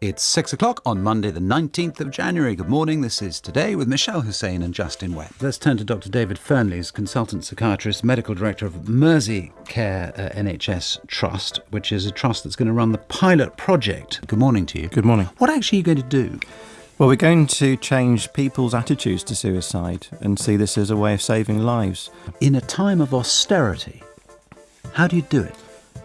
It's six o'clock on Monday, the 19th of January. Good morning. This is Today with Mishal Husain and Justin Webb. Let's turn to Dr. David Fearnley, consultant psychiatrist, medical director of Mersey Care uh, NHS Trust, which is a trust that's going to run the pilot project. Good morning to you. Good morning. What actually are you going to do? Well, we're going to change people's attitudes to suicide and see this as a way of saving lives. In a time of austerity, how do you do it?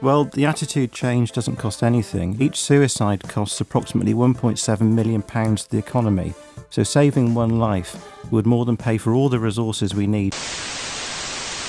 Well, the attitude change doesn't cost anything. Each suicide costs approximately £1.7 million to the economy. So saving one life would more than pay for all the resources we need.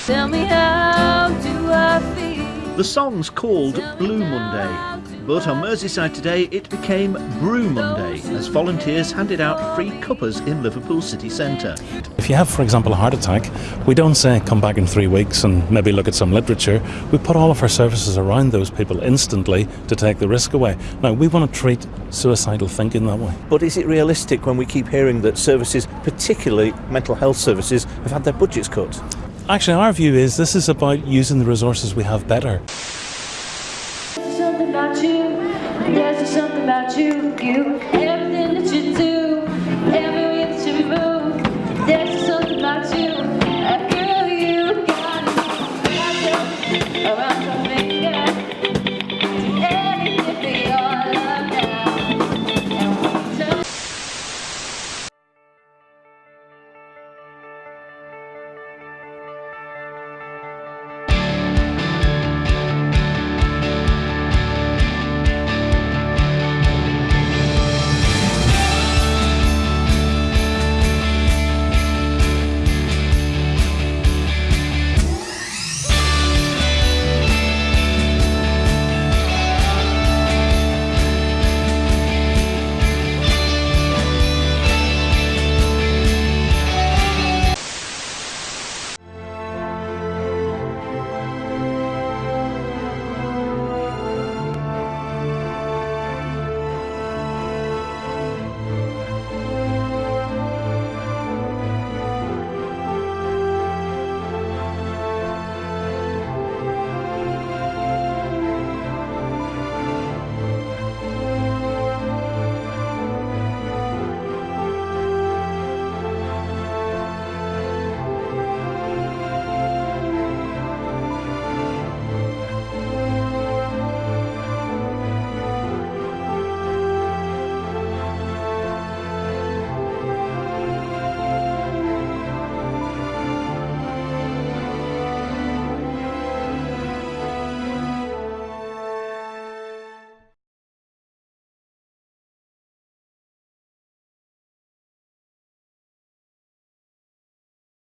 Tell me how do I feel? The song's called Blue Monday, but on Merseyside today it became Brew Monday as volunteers handed out free cuppers in Liverpool city centre. If you have, for example, a heart attack, we don't say come back in three weeks and maybe look at some literature. We put all of our services around those people instantly to take the risk away. Now, we want to treat suicidal thinking that way. But is it realistic when we keep hearing that services, particularly mental health services, have had their budgets cut? Actually, our view is this is about using the resources we have better. Something about you, there's something about you, you, everything that you do, that you move, there's something about you.